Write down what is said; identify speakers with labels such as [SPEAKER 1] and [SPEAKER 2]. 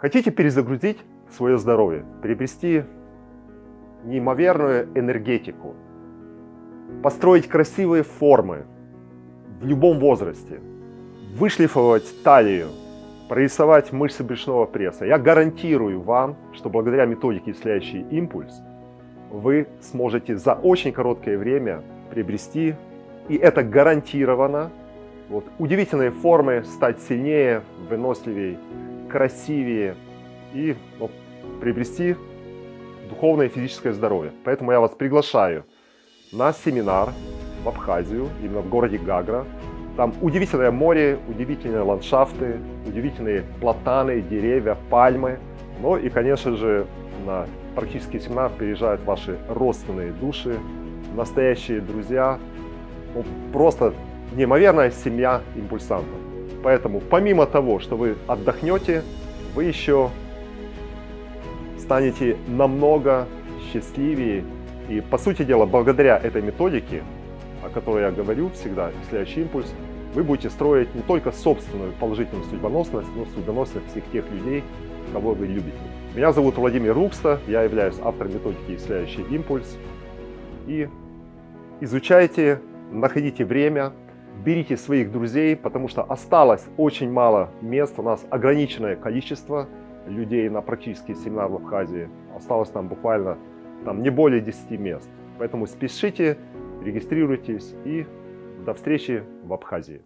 [SPEAKER 1] Хотите перезагрузить свое здоровье, приобрести неимоверную энергетику, построить красивые формы в любом возрасте, вышлифовать талию, прорисовать мышцы брюшного пресса. Я гарантирую вам, что благодаря методике «Исцеляющий импульс» вы сможете за очень короткое время приобрести, и это гарантированно, вот, удивительные формы, стать сильнее, выносливее, красивее и ну, приобрести духовное и физическое здоровье. Поэтому я вас приглашаю на семинар в Абхазию, именно в городе Гагра. Там удивительное море, удивительные ландшафты, удивительные платаны, деревья, пальмы. Ну и, конечно же, на практический семинар приезжают ваши родственные души, настоящие друзья, ну, просто неимоверная семья импульсантов. Поэтому помимо того, что вы отдохнете, вы еще станете намного счастливее. И по сути дела, благодаря этой методике, о которой я говорю всегда, следующий импульс, вы будете строить не только собственную положительную судьбоносность, но и судьбоносность всех тех людей, кого вы любите. Меня зовут Владимир Рукста, я являюсь автором методики «Исцеляющий импульс». И изучайте, находите время, берите своих друзей, потому что осталось очень мало мест, у нас ограниченное количество людей на практический семинар в Абхазии. Осталось там буквально там, не более 10 мест. Поэтому спешите, регистрируйтесь и до встречи в Абхазии.